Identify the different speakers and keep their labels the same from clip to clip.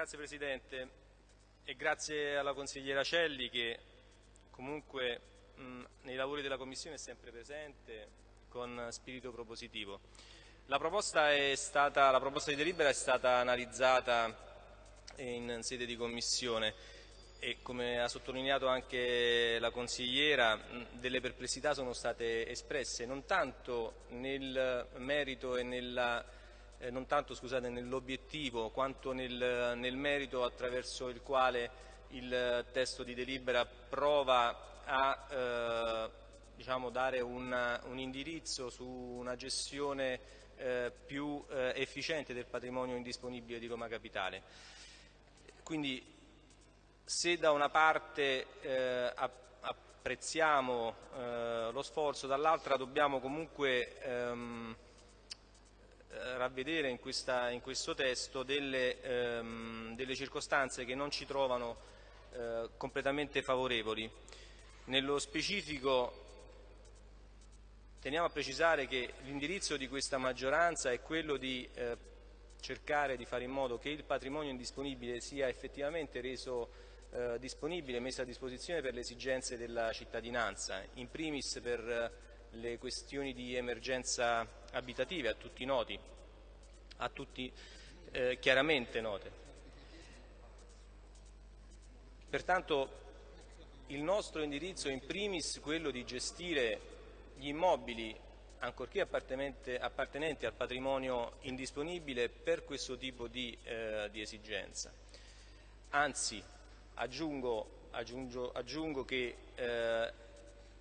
Speaker 1: Grazie Presidente e grazie alla consigliera Celli che comunque mh, nei lavori della Commissione è sempre presente con spirito propositivo. La proposta, stata, la proposta di delibera è stata analizzata in sede di Commissione e come ha sottolineato anche la consigliera delle perplessità sono state espresse non tanto nel merito e nella eh, non tanto nell'obiettivo quanto nel, nel, merito attraverso il quale il testo di delibera prova a eh, diciamo, dare un, un, indirizzo su una gestione eh, più eh, efficiente del patrimonio indisponibile di Roma Capitale. Quindi se da una parte eh, apprezziamo eh, lo sforzo, dall'altra dobbiamo comunque ehm, eh, ravvedere in, questa, in, questo testo delle, ehm, delle, circostanze che non ci trovano eh, completamente favorevoli. Nello specifico teniamo a precisare che l'indirizzo di questa maggioranza è quello di eh, cercare di fare in modo che il patrimonio indisponibile sia effettivamente reso eh, disponibile, messo a disposizione per le esigenze della cittadinanza, in primis per le questioni di emergenza abitative a tutti noti, a tutti eh, chiaramente note. Pertanto il nostro indirizzo è in primis quello di gestire gli immobili ancorché appartenenti al patrimonio indisponibile per questo tipo di, eh, di esigenza. Anzi, aggiungo, aggiungo, aggiungo che eh,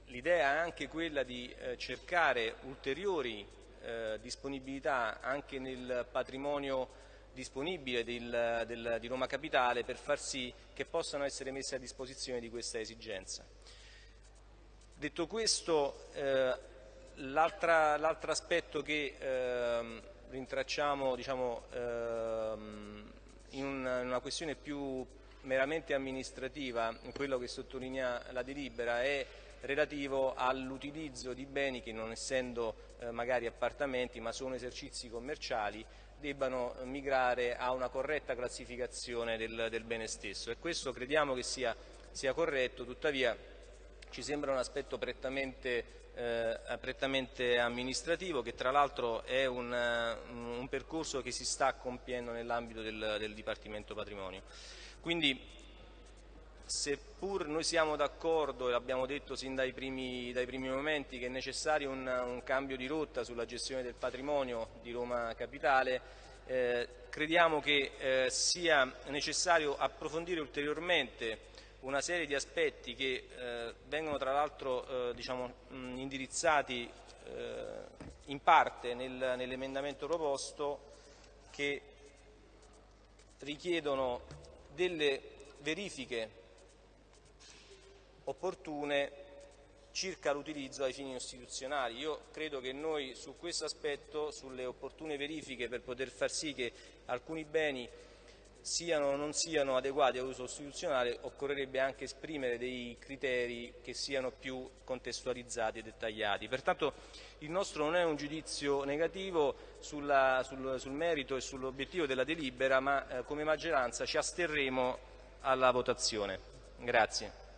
Speaker 1: L'idea è anche quella di eh, cercare ulteriori eh, disponibilità anche nel patrimonio disponibile del, del, di Roma Capitale per far sì che possano essere messe a disposizione di questa esigenza. Detto questo, eh, l'altro aspetto che ehm, rintracciamo diciamo, ehm, in, una, in una questione più meramente amministrativa, quello che sottolinea la delibera, è relativo all'utilizzo di beni che non essendo eh, magari appartamenti ma sono esercizi commerciali debbano migrare a una corretta classificazione del, del bene stesso. E questo crediamo che sia, sia corretto, tuttavia ci sembra un aspetto prettamente, eh, prettamente amministrativo che tra l'altro è un, un, percorso che si sta compiendo nell'ambito del, del Dipartimento Patrimonio. Quindi seppur noi siamo d'accordo e l'abbiamo detto sin dai primi, dai primi, momenti che è necessario un, un, cambio di rotta sulla gestione del patrimonio di Roma Capitale, eh, crediamo che eh, sia necessario approfondire ulteriormente una serie di aspetti che eh, vengono tra l'altro eh, diciamo, indirizzati eh, in parte nel, nell'emendamento proposto che richiedono delle verifiche opportune circa l'utilizzo ai fini istituzionali. Io credo che noi su questo aspetto, sulle opportune verifiche per poter far sì che alcuni beni siano o non siano adeguati all'uso istituzionale, occorrerebbe anche esprimere dei criteri che siano più contestualizzati e dettagliati. Pertanto il nostro non è un giudizio negativo sulla, sul, sul, merito e sull'obiettivo della delibera, ma eh, come maggioranza ci asterremo alla votazione. Grazie.